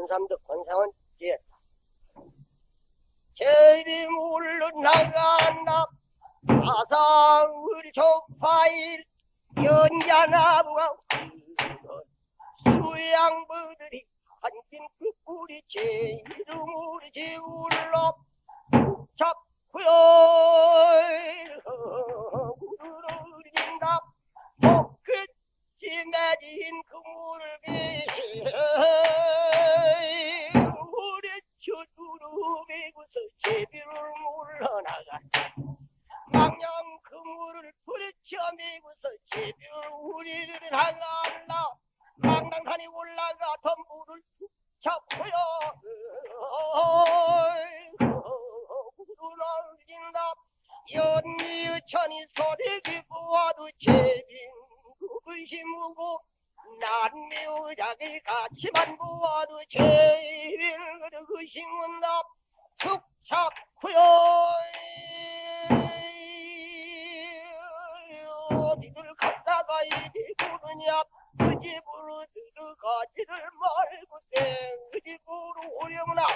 권삼득 권상은 지었다. 제비 물러나간다. 사상을 조파일 연자나무가 수양부들이 그 꿀이 제 이름을 지울러 잡고요 구르르진다 복끝이 맺인 그물비 미고서 제비를 우리를 향한다 망당산이 올라가 덤불을 툭 잡고요. 구르러진다 연미의 천이 소리기 보아도 제빈 그의심무고 난미의작을 같이만 보아도 제빈 그의심은다 툭 잡고요 이리 부르냐 그 집으로 들어가지를 말고 땡그 집으로 오려무나